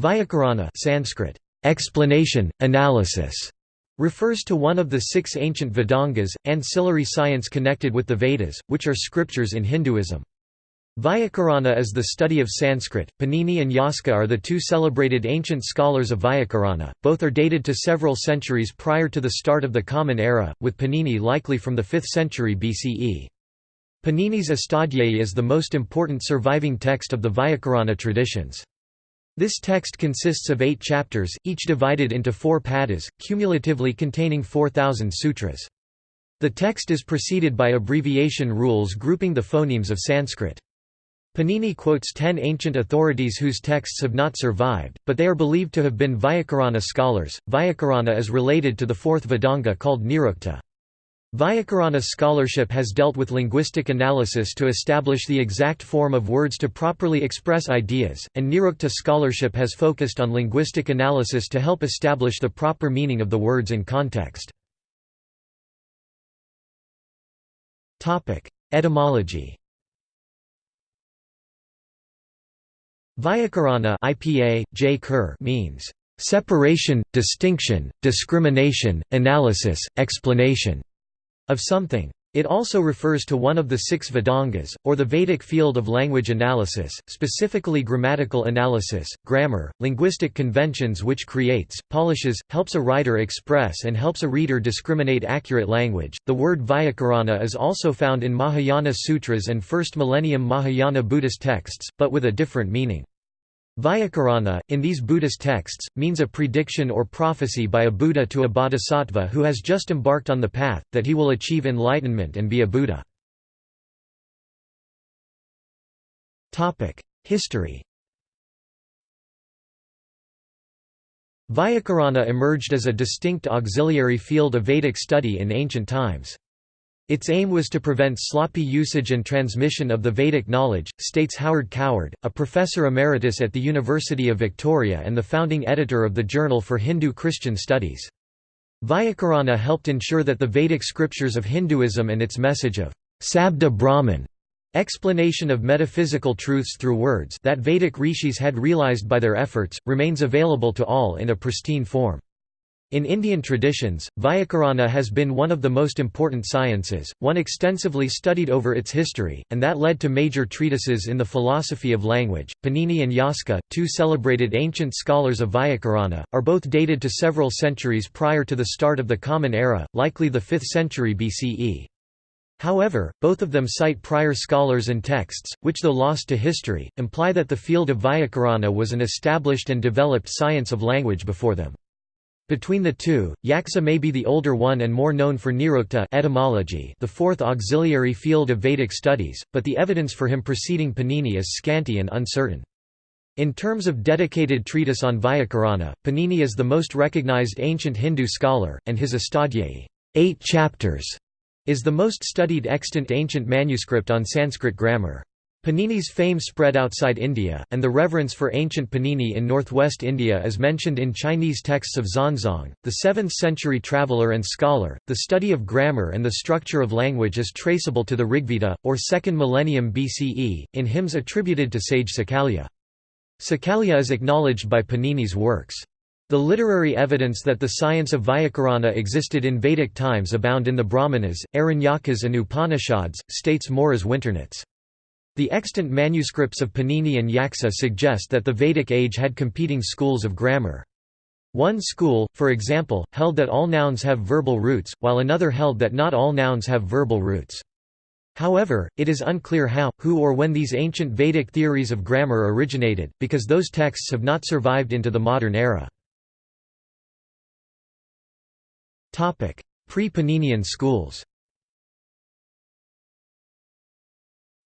Vyakarana Sanskrit, explanation, analysis, refers to one of the six ancient Vedangas, ancillary science connected with the Vedas, which are scriptures in Hinduism. Vyakarana is the study of Sanskrit. Panini and Yaska are the two celebrated ancient scholars of Vyakarana, both are dated to several centuries prior to the start of the Common Era, with Panini likely from the 5th century BCE. Panini's Astadhyayi is the most important surviving text of the Vyakarana traditions. This text consists of eight chapters, each divided into four padas, cumulatively containing 4,000 sutras. The text is preceded by abbreviation rules grouping the phonemes of Sanskrit. Panini quotes ten ancient authorities whose texts have not survived, but they are believed to have been Vyakarana scholars. Vyakarana is related to the fourth Vedanga called Nirukta. Vyakarana scholarship has dealt with linguistic analysis to establish the exact form of words to properly express ideas, and Nirukta scholarship has focused on linguistic analysis to help establish the proper meaning of the words in context. Etymology Vyakarana IPA, J. Kerr means separation, distinction, discrimination, analysis, explanation of something. It also refers to one of the six Vedangas, or the Vedic field of language analysis, specifically grammatical analysis, grammar, linguistic conventions which creates, polishes, helps a writer express and helps a reader discriminate accurate language. The word Vyakarana is also found in Mahayana sutras and first millennium Mahayana Buddhist texts, but with a different meaning. Vyakarana, in these Buddhist texts, means a prediction or prophecy by a Buddha to a bodhisattva who has just embarked on the path, that he will achieve enlightenment and be a Buddha. History Vyakarana emerged as a distinct auxiliary field of Vedic study in ancient times. Its aim was to prevent sloppy usage and transmission of the Vedic knowledge, states Harold Coward, a professor emeritus at the University of Victoria and the founding editor of the Journal for Hindu-Christian Studies. Vyakarana helped ensure that the Vedic scriptures of Hinduism and its message of Sabda Brahman explanation of metaphysical truths through words that Vedic rishis had realized by their efforts, remains available to all in a pristine form. In Indian traditions, Vyakarana has been one of the most important sciences, one extensively studied over its history, and that led to major treatises in the philosophy of language. Panini and Yaska, two celebrated ancient scholars of Vyakarana, are both dated to several centuries prior to the start of the Common Era, likely the 5th century BCE. However, both of them cite prior scholars and texts, which though lost to history, imply that the field of Vyakarana was an established and developed science of language before them. Between the two, Yaksa may be the older one and more known for Nirukta etymology the fourth auxiliary field of Vedic studies, but the evidence for him preceding Panini is scanty and uncertain. In terms of dedicated treatise on Vyakarana, Panini is the most recognized ancient Hindu scholar, and his Astadhyayi eight chapters", is the most studied extant ancient manuscript on Sanskrit grammar. Panini's fame spread outside India, and the reverence for ancient Panini in northwest India is mentioned in Chinese texts of Xuanzang, the 7th-century traveller and scholar. The study of grammar and the structure of language is traceable to the Rigveda, or 2nd millennium BCE, in hymns attributed to sage Sakalya. Sakalya is acknowledged by Panini's works. The literary evidence that the science of Vyakarana existed in Vedic times abound in the Brahmanas, Aranyakas and Upanishads, states Moriz Winternitz. The extant manuscripts of Panini and Yaksa suggest that the Vedic age had competing schools of grammar. One school, for example, held that all nouns have verbal roots, while another held that not all nouns have verbal roots. However, it is unclear how, who or when these ancient Vedic theories of grammar originated, because those texts have not survived into the modern era. Pre-Paninian schools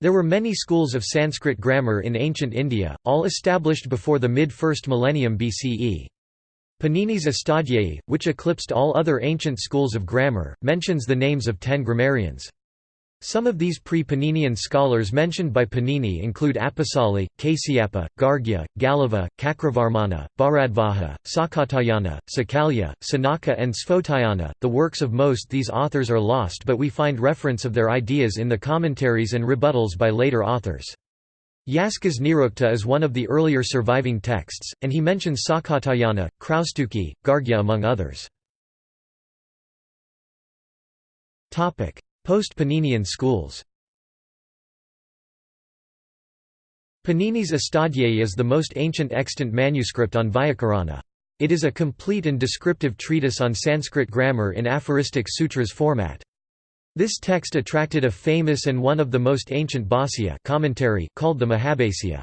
There were many schools of Sanskrit grammar in ancient India, all established before the mid-1st millennium BCE. Panini's Astadhyayi, which eclipsed all other ancient schools of grammar, mentions the names of ten grammarians. Some of these pre-Paninian scholars mentioned by Panini include Apasali, Kasyapa, Gargya, Galava, Cakravarmana, Bharadvaja, Sakatayana, Sakalya, Sanaka and Sphotayana. The works of most these authors are lost but we find reference of their ideas in the commentaries and rebuttals by later authors. Yaskas Nirukta is one of the earlier surviving texts, and he mentions Sakatayana, Kraustuki, Gargya among others. Post-Paninian schools Panini's Astadhyayi is the most ancient extant manuscript on Vyakarana. It is a complete and descriptive treatise on Sanskrit grammar in aphoristic sutras format. This text attracted a famous and one of the most ancient Bhāsya commentary called the Mahabhāsya.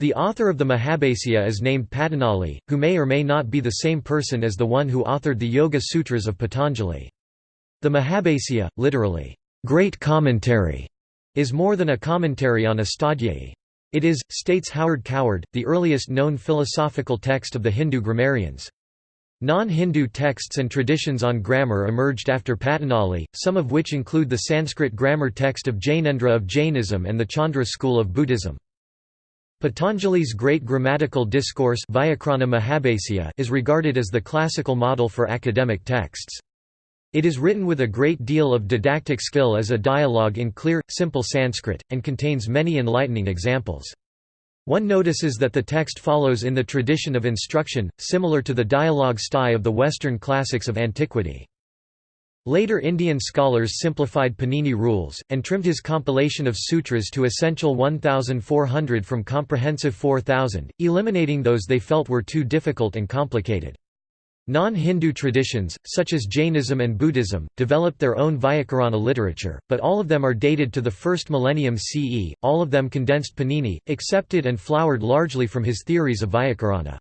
The author of the Mahabhāsya is named Patanjali, who may or may not be the same person as the one who authored the Yoga Sutras of Patanjali. The Mahabhāsya, literally, great commentary, is more than a commentary on Astadhyayi. It is, states Harold Coward, the earliest known philosophical text of the Hindu grammarians. Non-Hindu texts and traditions on grammar emerged after Patanjali, some of which include the Sanskrit grammar text of Jainendra of Jainism and the Chandra school of Buddhism. Patanjali's great grammatical discourse is regarded as the classical model for academic texts. It is written with a great deal of didactic skill as a dialogue in clear, simple Sanskrit, and contains many enlightening examples. One notices that the text follows in the tradition of instruction, similar to the dialogue style of the Western classics of antiquity. Later Indian scholars simplified Panini rules, and trimmed his compilation of sutras to essential 1,400 from comprehensive 4,000, eliminating those they felt were too difficult and complicated. Non-Hindu traditions, such as Jainism and Buddhism, developed their own Vyakarana literature, but all of them are dated to the first millennium CE, all of them condensed Panini, accepted and flowered largely from his theories of Vyakarana.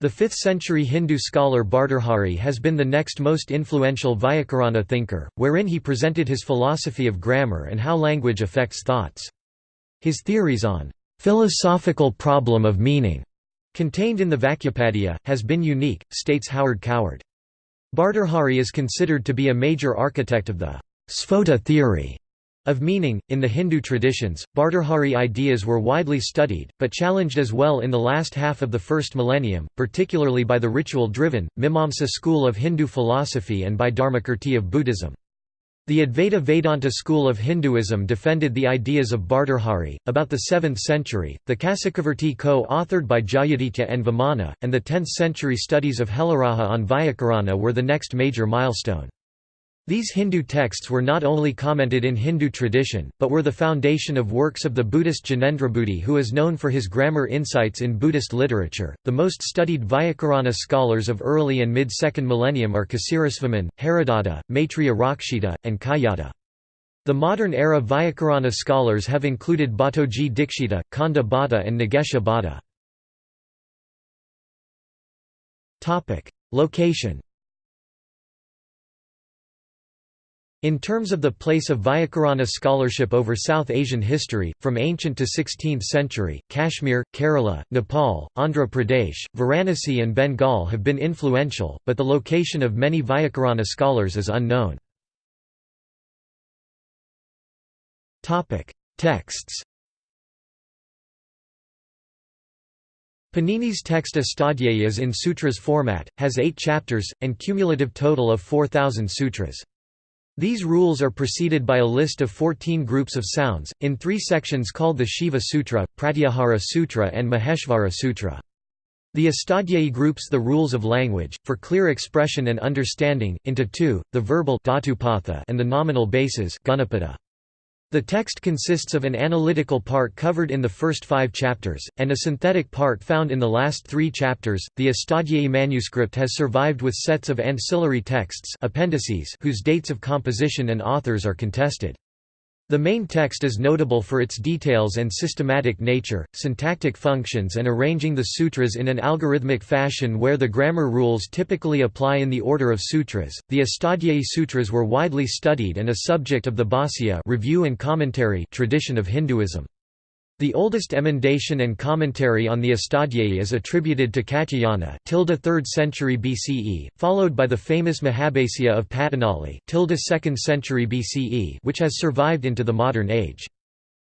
The 5th-century Hindu scholar Bhartrhari has been the next most influential Vyakarana thinker, wherein he presented his philosophy of grammar and how language affects thoughts. His theories on philosophical problem of meaning Contained in the Vakyapadiya, has been unique, states Harold Coward. Bhartrhari is considered to be a major architect of the Sphota theory of meaning. In the Hindu traditions, Bhartrhari ideas were widely studied, but challenged as well in the last half of the first millennium, particularly by the ritual driven, Mimamsa school of Hindu philosophy and by Dharmakirti of Buddhism. The Advaita Vedanta school of Hinduism defended the ideas of Bhartrhari. About the 7th century, the Kasikavrtti co authored by Jayaditya and Vamana, and the 10th century studies of Helaraja on Vyakarana were the next major milestone. These Hindu texts were not only commented in Hindu tradition, but were the foundation of works of the Buddhist Jinendrabuddhi, who is known for his grammar insights in Buddhist literature. The most studied Vyakarana scholars of early and mid second millennium are Ksirasvamin, Haradatta, Maitreya Rakshita, and Kaiyata. The modern era Vyakarana scholars have included Bhattoji Dikshita, Kanda Bhatta, and Nagesha Bhatta. Location In terms of the place of Vyakarana scholarship over South Asian history, from ancient to 16th century, Kashmir, Kerala, Nepal, Andhra Pradesh, Varanasi and Bengal have been influential, but the location of many Vyakarana scholars is unknown. Texts Panini's text Astadhyayi is in sutras format, has eight chapters, and cumulative total of 4,000 sutras. These rules are preceded by a list of 14 groups of sounds, in three sections called the Shiva Sutra, Pratyahara Sutra and Maheshvara Sutra. The Astadhyayi groups the rules of language, for clear expression and understanding, into two, the verbal and the nominal bases. The text consists of an analytical part covered in the first five chapters, and a synthetic part found in the last three chapters. The Astadhyayi manuscript has survived with sets of ancillary texts appendices whose dates of composition and authors are contested. The main text is notable for its details and systematic nature, syntactic functions and arranging the sutras in an algorithmic fashion where the grammar rules typically apply in the order of sutras. The Astadhyayi sutras were widely studied and a subject of the Bhāsya review and commentary tradition of Hinduism. The oldest emendation and commentary on the Astadhyayi is attributed to Katyayana 3rd century BCE, followed by the famous Mahabhasya of Patanjali 2nd century BCE which has survived into the modern age.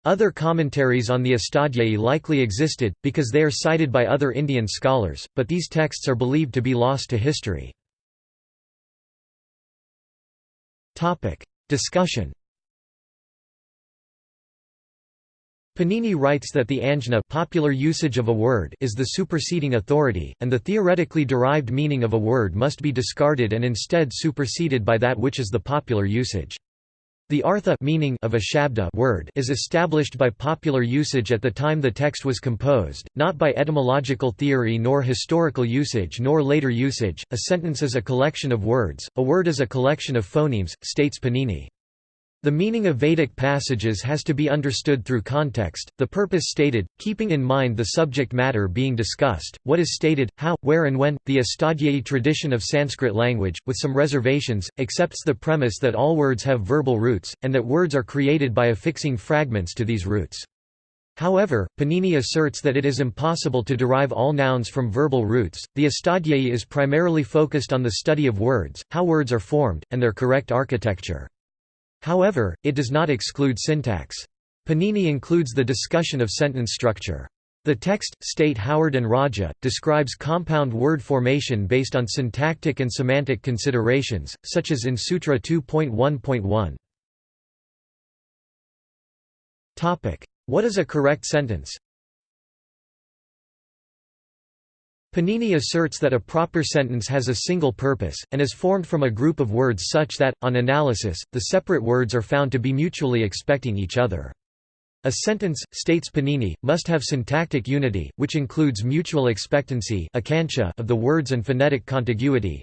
Other commentaries on the Astadhyayi likely existed, because they are cited by other Indian scholars, but these texts are believed to be lost to history. Discussion Panini writes that the anjna popular usage of a word is the superseding authority, and the theoretically derived meaning of a word must be discarded and instead superseded by that which is the popular usage. The artha meaning of a shabda word is established by popular usage at the time the text was composed, not by etymological theory nor historical usage nor later usage. A sentence is a collection of words, a word is a collection of phonemes, states Panini. The meaning of Vedic passages has to be understood through context, the purpose stated, keeping in mind the subject matter being discussed, what is stated, how, where and when. The Astadhyayi tradition of Sanskrit language, with some reservations, accepts the premise that all words have verbal roots, and that words are created by affixing fragments to these roots. However, Panini asserts that it is impossible to derive all nouns from verbal roots. The Astadhyayi is primarily focused on the study of words, how words are formed, and their correct architecture. However, it does not exclude syntax. Panini includes the discussion of sentence structure. The text, state Howard and Raja, describes compound word formation based on syntactic and semantic considerations, such as in Sutra 2.1.1. What is a correct sentence? Panini asserts that a proper sentence has a single purpose, and is formed from a group of words such that, on analysis, the separate words are found to be mutually expecting each other. A sentence, states Panini, must have syntactic unity, which includes mutual expectancy of the words and phonetic contiguity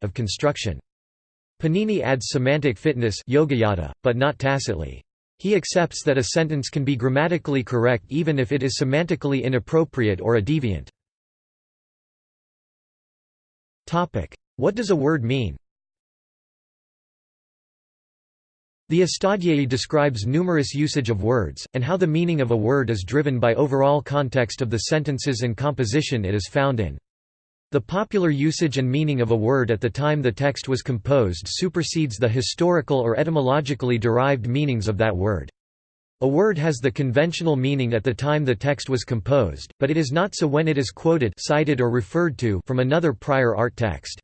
of construction. Panini adds semantic fitness but not tacitly. He accepts that a sentence can be grammatically correct even if it is semantically inappropriate or a deviant. What does a word mean? The Astadhyayi describes numerous usage of words, and how the meaning of a word is driven by overall context of the sentences and composition it is found in. The popular usage and meaning of a word at the time the text was composed supersedes the historical or etymologically derived meanings of that word. A word has the conventional meaning at the time the text was composed, but it is not so when it is quoted cited or referred to from another prior art text.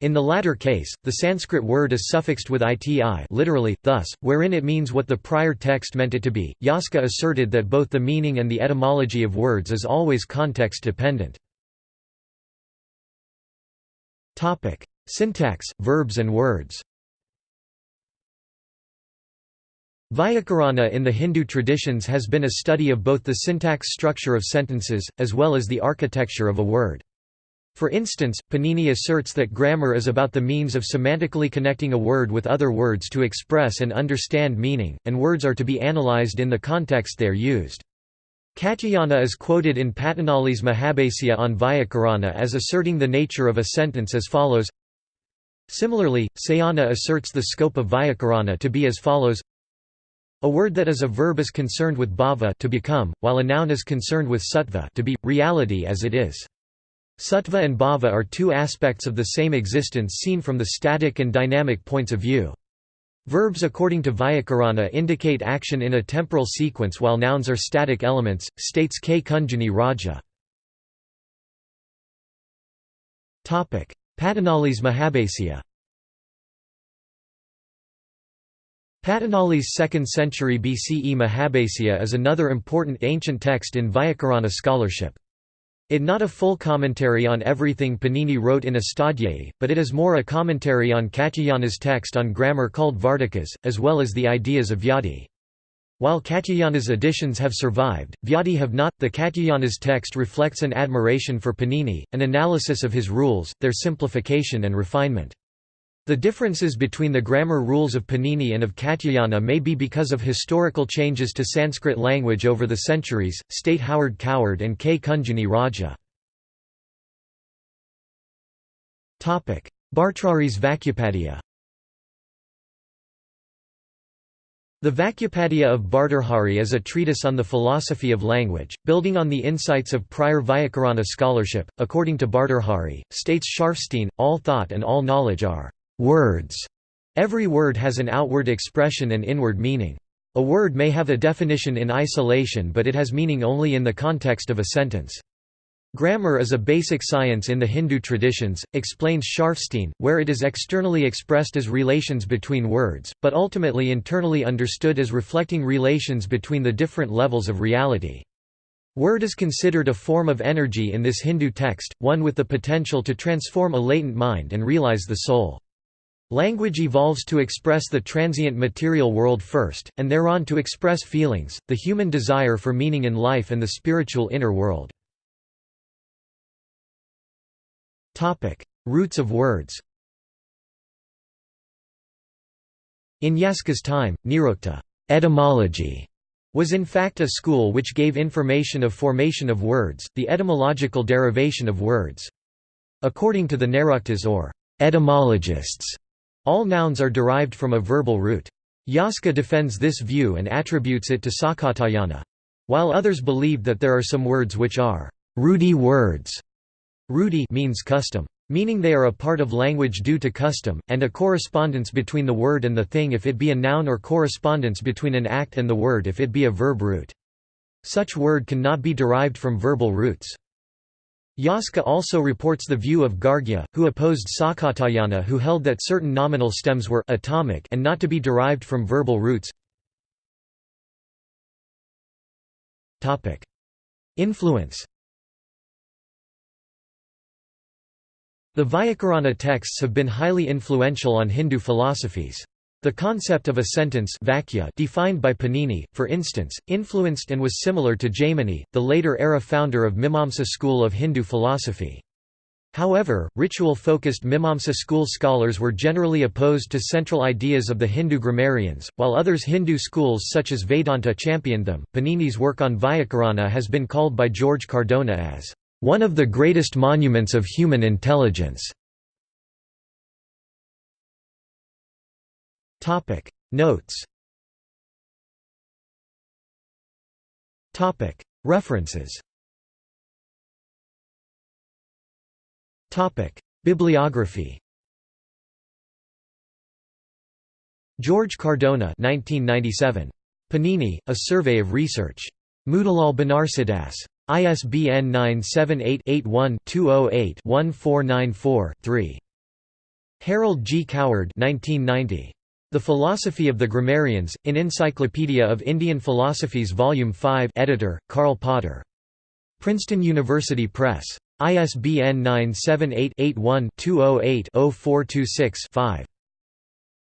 In the latter case, the Sanskrit word is suffixed with iti literally, thus, wherein it means what the prior text meant it to be. Yaska asserted that both the meaning and the etymology of words is always context-dependent. Syntax, verbs and words Vyakarana in the Hindu traditions has been a study of both the syntax structure of sentences, as well as the architecture of a word. For instance, Panini asserts that grammar is about the means of semantically connecting a word with other words to express and understand meaning, and words are to be analyzed in the context they are used. Katyayana is quoted in Patanjali's Mahabhasya on Vyakarana as asserting the nature of a sentence as follows Similarly, Sayana asserts the scope of Vyakarana to be as follows a word that is a verb is concerned with bhava to become, while a noun is concerned with sattva to be, reality as it is. Sattva and bhava are two aspects of the same existence seen from the static and dynamic points of view. Verbs according to Vyakarana indicate action in a temporal sequence while nouns are static elements, states K. Kunjunni Raja. Patanjali's Mahabhasya Patanjali's 2nd century BCE Mahabhasya is another important ancient text in Vyakarana scholarship. It not a full commentary on everything Panini wrote in Astadhyayi, but it is more a commentary on Katyayana's text on grammar called Vartikas, as well as the ideas of Vyadi. While Katyayana's editions have survived, Vyadi have not. The Katyayana's text reflects an admiration for Panini, an analysis of his rules, their simplification and refinement. The differences between the grammar rules of Panini and of Katyayana may be because of historical changes to Sanskrit language over the centuries, state Harold Coward and K. Kunjunni Raja. Bhartrhari's Vakyapadiya The Vakyapadiya of Bhartrhari is a treatise on the philosophy of language, building on the insights of prior Vyakarana scholarship. According to Bhartrhari, states Scharfstein, all thought and all knowledge are Words. Every word has an outward expression and inward meaning. A word may have a definition in isolation but it has meaning only in the context of a sentence. Grammar is a basic science in the Hindu traditions, explains Scharfstein, where it is externally expressed as relations between words, but ultimately internally understood as reflecting relations between the different levels of reality. Word is considered a form of energy in this Hindu text, one with the potential to transform a latent mind and realize the soul. Language evolves to express the transient material world first, and thereon to express feelings, the human desire for meaning in life and the spiritual inner world. Roots of words In Yaska's time, Nirukta etymology was in fact a school which gave information of formation of words, the etymological derivation of words. According to the Nairuktas or etymologists, all nouns are derived from a verbal root. Yaska defends this view and attributes it to Sakatayana. While others believe that there are some words which are rudi words, Rudi means custom. Meaning they are a part of language due to custom, and a correspondence between the word and the thing if it be a noun or correspondence between an act and the word if it be a verb root. Such word cannot be derived from verbal roots. Yaska also reports the view of Gargya, who opposed Sakatayana who held that certain nominal stems were atomic and not to be derived from verbal roots. Influence The Vyakarana texts have been highly influential on Hindu philosophies. The concept of a sentence vakya defined by Panini, for instance, influenced and was similar to Jaimini, the later-era founder of Mimamsa school of Hindu philosophy. However, ritual-focused Mimamsa school scholars were generally opposed to central ideas of the Hindu grammarians, while others Hindu schools such as Vedanta championed them. Panini's work on Vyakarana has been called by George Cardona as one of the greatest monuments of human intelligence. Topic. Notes. Topic. References. Topic. Bibliography. George Cardona 1997 Panini A Survey of Research. Motilal Banarsidass. ISBN 978-81-208-1494-3. Harold G. Coward 1990. The Philosophy of the Grammarians, in Encyclopedia of Indian Philosophies Volume 5 editor, Karl Potter. Princeton University Press. ISBN 978-81-208-0426-5.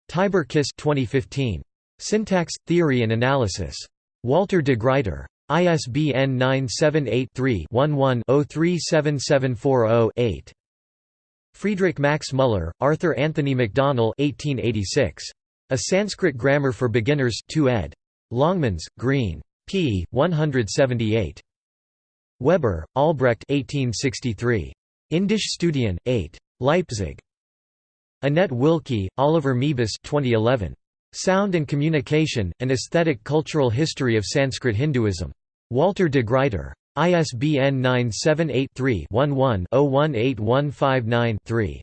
Tibor-Kiss 2015. Syntax, Theory and Analysis. Walter de Gruyter. ISBN 978-3-11-037740-8. Friedrich Max Müller, Arthur Anthony Macdonell 1886. A Sanskrit Grammar for Beginners 2 ed. Longmans, Green. p. 178. Weber, Albrecht 1863. Indisch Studien, 8. Leipzig. Annette Wilke, Oliver Moebus 2011. Sound and Communication, An Aesthetic Cultural History of Sanskrit Hinduism. Walter de Gruyter. ISBN 978-3-11-018159-3.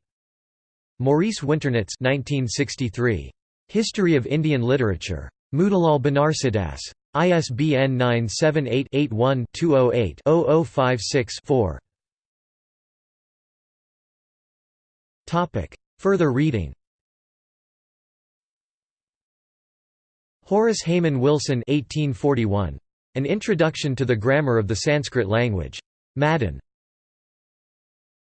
Maurice Winternitz 1963. History of Indian Literature. Motilal Banarsidass. ISBN 978-81-208-0056-4. Further reading Horace Hayman Wilson 1841. An Introduction to the Grammar of the Sanskrit Language. Madden.